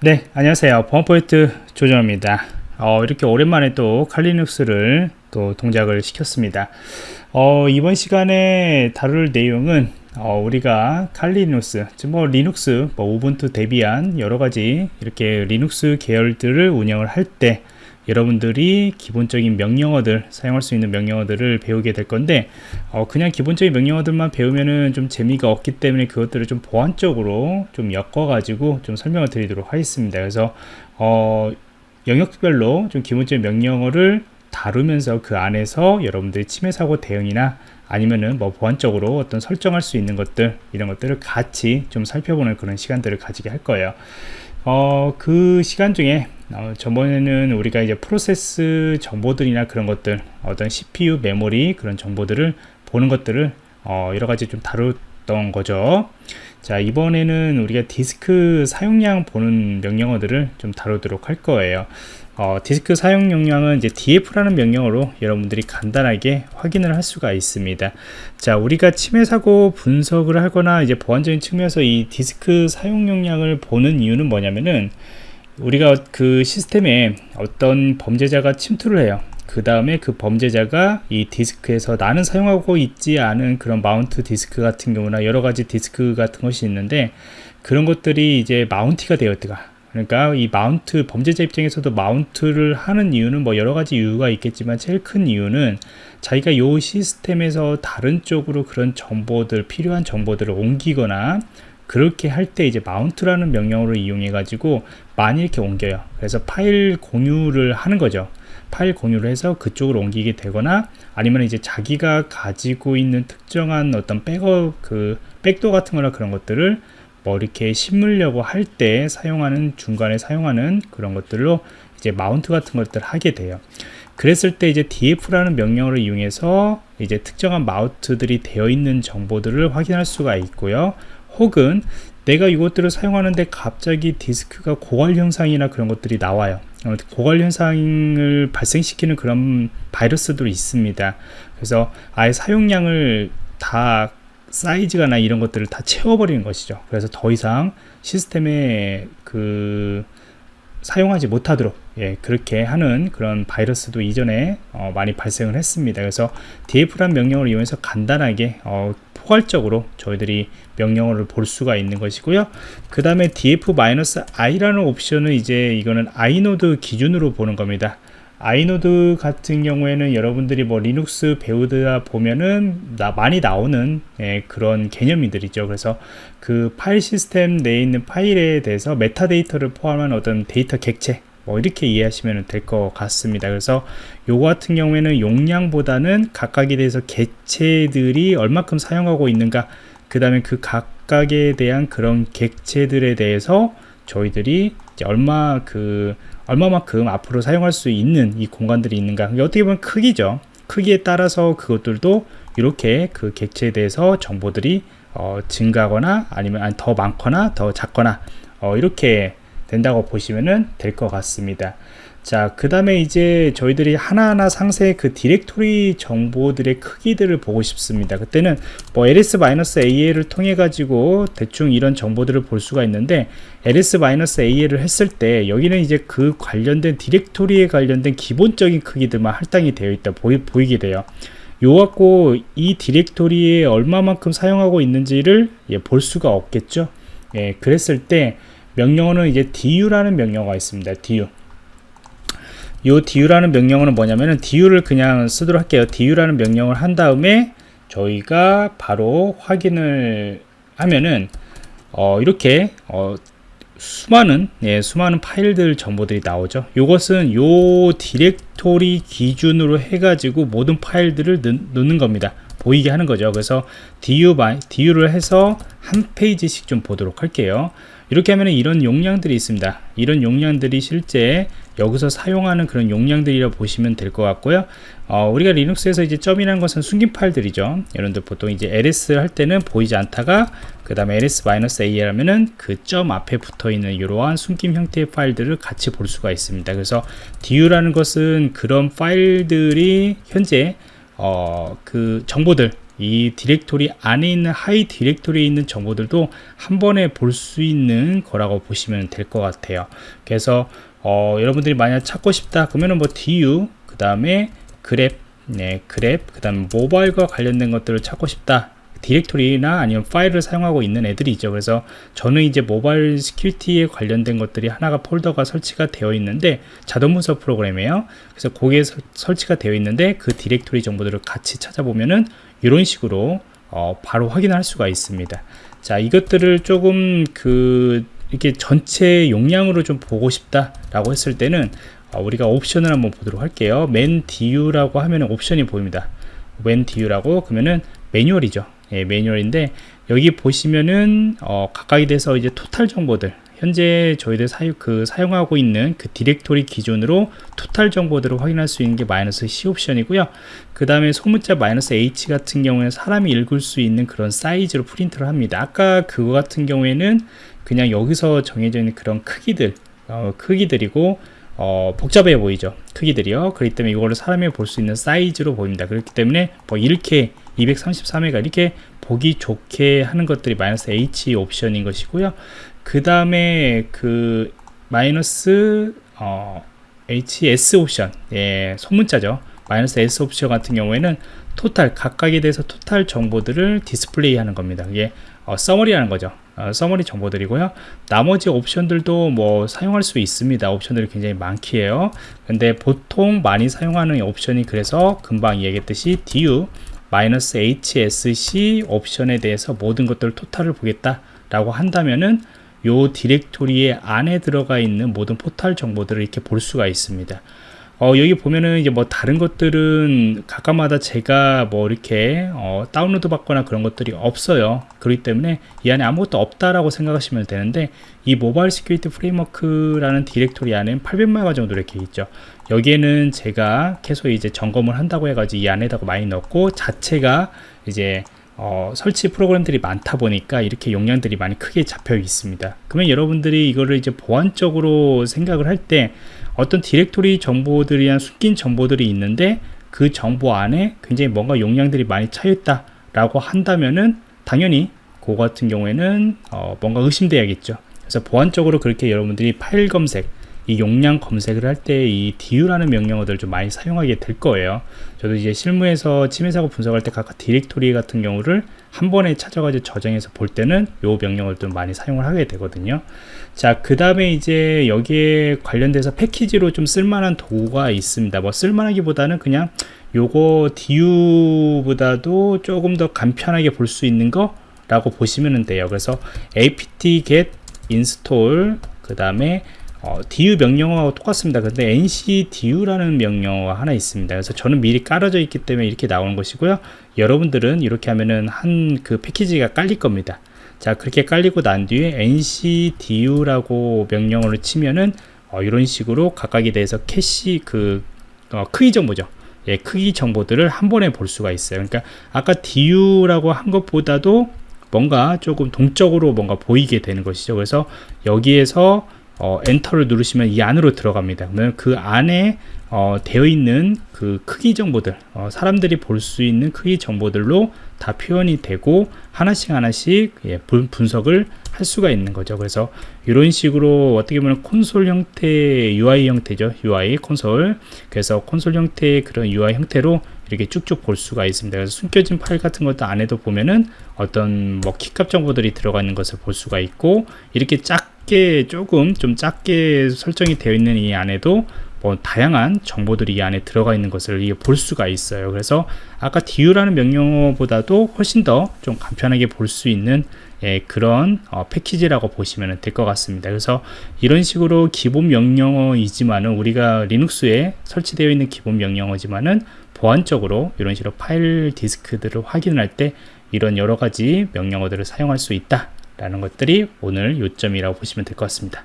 네 안녕하세요. 보안프로젝트 조정원입니다. 어, 이렇게 오랜만에 또 칼리눅스를 또 동작을 시켰습니다. 어, 이번 시간에 다룰 내용은 어, 우리가 Kali Linux 뭐 리눅스 뭐 Ubuntu Debian 여러가지 이렇게 리눅스 계열들을 운영을 할때 여러분들이 기본적인 명령어들 사용할 수 있는 명령어들을 배우게 될 건데 어, 그냥 기본적인 명령어들만 배우면은 좀 재미가 없기 때문에 그것들을 좀 보완적으로 좀 엮어 가지고 좀 설명을 드리도록 하겠습니다. 그래서 어, 영역별로 좀 기본적인 명령어를 다루면서 그 안에서 여러분들이 침해 사고 대응이나 아니면은 뭐 보완적으로 어떤 설정할 수 있는 것들 이런 것들을 같이 좀 살펴보는 그런 시간들을 가지게 할 거예요 어, 그 시간 중에 어, 저번에는 우리가 이제 프로세스 정보들이나 그런 것들 어떤 CPU 메모리 그런 정보들을 보는 것들을 어, 여러 가지 좀 다 뤘던 거죠. 자 이번에는 우리가 디스크 사용량 보는 명령어들을 좀 다루도록 할 거예요. 어, 디스크 사용 용량은 이제 df라는 명령어로 여러분들이 간단하게 확인을 할 수가 있습니다. 자 우리가 침해 사고 분석을 하거나 이제 보안적인 측면에서 이 디스크 사용 용량을 보는 이유는 뭐냐면은 우리가 그 시스템에 어떤 범죄자가 침투를 해요 그 다음에 그 범죄자가 이 디스크에서 나는 사용하고 있지 않은 그런 mount 디스크 같은 경우나 여러 가지 디스크 같은 것이 있는데 그런 것들이 이제 mount가 되었다가 그러니까 이 mount 범죄자 입장에서도 mount를 하는 이유는 뭐 여러 가지 이유가 있겠지만 제일 큰 이유는 자기가 요 시스템에서 다른 쪽으로 그런 정보들 필요한 정보들을 옮기거나 그렇게 할 때 이제 mount라는 명령어를 이용해 가지고 많이 이렇게 옮겨요. 그래서 파일 공유를 하는 거죠 파일 공유를 해서 그쪽으로 옮기게 되거나 아니면 이제 자기가 가지고 있는 특정한 어떤 백업 그 backdoor 같은 거나 그런 것들을 뭐 이렇게 심으려고 할 때 사용하는 중간에 사용하는 그런 것들로 이제 마운트 같은 것들을 하게 돼요. 그랬을 때 이제 df라는 명령어를 이용해서 이제 특정한 마운트들이 되어 있는 정보들을 확인할 수가 있고요. 혹은 내가 이것들을 사용하는데 갑자기 디스크가 고갈 현상이나 그런 것들이 나와요. 어, 고갈 현상을 발생시키는 그런 바이러스들이 있습니다. 그래서 아예 사용량을 다 사이즈가나 이런 것들을 다 채워버리는 것이죠. 그래서 더 이상 시스템에 그 사용하지 못하도록 예, 그렇게 하는 그런 바이러스도 이전에 어, 많이 발생을 했습니다. 그래서 df란 명령을 이용해서 간단하게 어, 포괄적으로 저희들이 명령어를 볼 수가 있는 것이고요. 그 다음에 df-i라는 옵션은 이제 이거는 inode 기준으로 보는 겁니다. inode 같은 경우에는 여러분들이 뭐 리눅스 배우다 보면은 나 많이 나오는 예, 그런 개념이들이죠. 그래서 그 파일 시스템 내에 있는 파일에 대해서 메타데이터를 포함한 어떤 데이터 객체 뭐 이렇게 이해하시면 될 것 같습니다. 그래서 요거 같은 경우에는 용량보다는 각각에 대해서 객체들이 얼마큼 사용하고 있는가 그 다음에 그 각각에 대한 그런 객체들에 대해서 저희들이 얼마 그 얼마만큼 앞으로 사용할 수 있는 이 공간들이 있는가. 어떻게 보면 크기죠. 크기에 따라서 그것들도 이렇게 그 객체에 대해서 정보들이 어, 증가하거나 아니면 더 많거나 더 작거나 어, 이렇게 된다고 보시면 될 것 같습니다 자, 그 다음에 이제 저희들이 하나하나 상세 그 디렉토리 정보들의 크기들을 보고 싶습니다. 그때는 뭐 ls-a를 통해 가지고 대충 이런 정보들을 볼 수가 있는데 ls-a를 했을 때 여기는 이제 그 관련된 디렉토리에 관련된 기본적인 크기들만 할당이 되어 있다 보이, 보이게 돼요. 요 갖고 이 디렉토리에 얼마만큼 사용하고 있는지를 예, 볼 수가 없겠죠. 예, 그랬을 때 명령어는 이제 du라는 명령어가 있습니다. du. 이 du라는 명령어는 뭐냐면은 du를 그냥 쓰도록 할게요 du라는 명령을 한 다음에 저희가 바로 확인을 하면은 어, 이렇게 어, 수많은 예, 수많은 파일들 정보들이 나오죠 이것은 요 디렉토리 기준으로 해 가지고 모든 파일들을 넣, 는 겁니다 보이게 하는 거죠 그래서 du, du를 해서 한 페이지씩 좀 보도록 할게요. 이렇게 하면 이런 용량들이 있습니다. 이런 용량들이 실제 여기서 사용하는 그런 용량들이라 보시면 될 것 같고요. 어, 우리가 리눅스에서 이제 점이라는 것은 숨긴 파일들이죠. 여러분들 보통 이제 ls 할 때는 보이지 않다가 그 다음에 ls-a 하면은 그 점 앞에 붙어 있는 이러한 숨김 형태의 파일들을 같이 볼 수가 있습니다. 그래서 du라는 것은 그런 파일들이 현재 어, 그 정보들 이 디렉토리 안에 있는 하위 디렉토리에 있는 정보들도 한 번에 볼 수 있는 거라고 보시면 될 것 같아요. 그래서 어, 여러분들이 만약 찾고 싶다 그러면은 뭐 du 그 다음에 grep 네 grep 그 다음 모바일과 관련된 것들을 찾고 싶다. 디렉토리나 아니면 파일을 사용하고 있는 애들이 있죠. 그래서 저는 이제 Mobile Security에 관련된 것들이 하나가 폴더가 설치가 되어 있는데 자동 분석 프로그램이에요. 그래서 거기에 서, 설치가 되어 있는데 그 디렉토리 정보들을 같이 찾아보면은 이런 식으로 어, 바로 확인할 수가 있습니다. 자 이것들을 조금 그 이렇게 전체 용량으로 좀 보고 싶다 라고 했을 때는 어, 우리가 옵션을 한번 보도록 할게요. man du라고 하면 옵션이 보입니다. man du라고 그러면은 매뉴얼이죠. 예, 매뉴얼인데 여기 보시면은 어, 각각에 대해서 이제 토탈 정보들 현재 저희들 사유, 그 사용하고 있는 그 디렉토리 기준으로 토탈 정보들을 확인할 수 있는 게 마이너스 C 옵션이고요. 그 다음에 소문자 마이너스 H 같은 경우에는 사람이 읽을 수 있는 그런 사이즈로 프린트를 합니다. 아까 그거 같은 경우에는 그냥 여기서 정해져 있는 그런 크기들, 어, 크기들이고 어, 복잡해 보이죠 크기들이요 그렇기 때문에 이거를 사람이 볼 수 있는 사이즈로 보입니다 그렇기 때문에 뭐 이렇게 233회가 이렇게 보기 좋게 하는 것들이 마이너스 H 옵션인 것이고요 그 다음에 그 마이너스 어, HS 옵션. 예, 소문자죠. 마이너스 S 옵션 같은 경우에는 토탈 각각에 대해서 토탈 정보들을 디스플레이 하는 겁니다. 이게 어, summary라는 거죠. 어, summary 정보들이고요. 나머지 옵션들도 뭐 사용할 수 있습니다. 옵션들이 굉장히 많기에요. 근데 보통 많이 사용하는 옵션이 그래서 금방 얘기했듯이 du -hsc 옵션에 대해서 모든 것들 토탈을 보겠다 라고 한다면은 요 디렉토리의 안에 들어가 있는 모든 토탈 정보들을 이렇게 볼 수가 있습니다. 어, 여기 보면은 이제 뭐 다른 것들은 각각마다 제가 뭐 이렇게 어, 다운로드 받거나 그런 것들이 없어요. 그렇기 때문에 이 안에 아무것도 없다라고 생각하시면 되는데 이 Mobile Security Framework라는 디렉토리 안에 800메가 정도 이렇게 있죠. 여기에는 제가 계속 이제 점검을 한다고 해가지고 이 안에다가 많이 넣고 자체가 이제 어, 설치 프로그램들이 많다 보니까 이렇게 용량들이 많이 크게 잡혀 있습니다. 그러면 여러분들이 이거를 이제 보안적으로 생각을 할 때 어떤 디렉토리 정보들이나 숨긴 정보들이 있는데 그 정보 안에 굉장히 뭔가 용량들이 많이 차있다 라고 한다면은 당연히 그 같은 경우에는 어, 뭔가 의심돼야겠죠. 그래서 보안적으로 그렇게 여러분들이 파일 검색 이 용량 검색을 할 때 이 du라는 명령어들을 좀 많이 사용하게 될 거예요. 저도 이제 실무에서 침해 사고 분석할 때 각각 디렉토리 같은 경우를 한 번에 찾아가지고 저장해서 볼 때는 요 명령어를 좀 많이 사용을 하게 되거든요. 자 그 다음에 이제 여기에 관련돼서 패키지로 좀 쓸만한 도구가 있습니다. 뭐 쓸만하기보다는 그냥 요거 du보다도 조금 더 간편하게 볼 수 있는 거 라고 보시면 돼요. 그래서 apt get install 그 다음에 어, du 명령어하고 똑같습니다. 근데 ncdu라는 명령어가 하나 있습니다. 그래서 저는 미리 깔아져 있기 때문에 이렇게 나오는 것이고요. 여러분들은 이렇게 하면은 한 그 패키지가 깔릴 겁니다. 자 그렇게 깔리고 난 뒤에 ncdu라고 명령어를 치면은 어, 이런 식으로 각각에 대해서 캐시 그 어, 크기 정보죠. 예, 크기 정보들을 한 번에 볼 수가 있어요. 그러니까 아까 du라고 한 것보다도 뭔가 조금 동적으로 뭔가 보이게 되는 것이죠. 그래서 여기에서 어, 엔터를 누르시면 이 안으로 들어갑니다. 그러면 그 안에 어, 되어 있는 그 크기 정보들, 어, 사람들이 볼 수 있는 크기 정보들로 다 표현이 되고 하나씩 하나씩 예, 분, 분석을 할 수가 있는 거죠. 그래서 이런 식으로 어떻게 보면 콘솔 형태의 UI 형태죠. UI 콘솔. 그래서 콘솔 형태의 그런 UI 형태로 이렇게 쭉쭉 볼 수가 있습니다. 그래서 숨겨진 파일 같은 것도 안에도 보면은 어떤 뭐 키값 정보들이 들어가 있는 것을 볼 수가 있고 이렇게 작게 조금 좀 작게 설정이 되어 있는 이 안에도 뭐 다양한 정보들이 이 안에 들어가 있는 것을 볼 수가 있어요. 그래서 아까 du라는 명령어보다도 훨씬 더 좀 간편하게 볼 수 있는 예, 그런 어, 패키지라고 보시면 될 것 같습니다. 그래서 이런 식으로 기본 명령어이지만은 우리가 리눅스에 설치되어 있는 기본 명령어지만은 보안적으로 이런 식으로 파일 디스크들을 확인할 때 이런 여러 가지 명령어들을 사용할 수 있다 라는 것들이 오늘 요점이라고 보시면 될 것 같습니다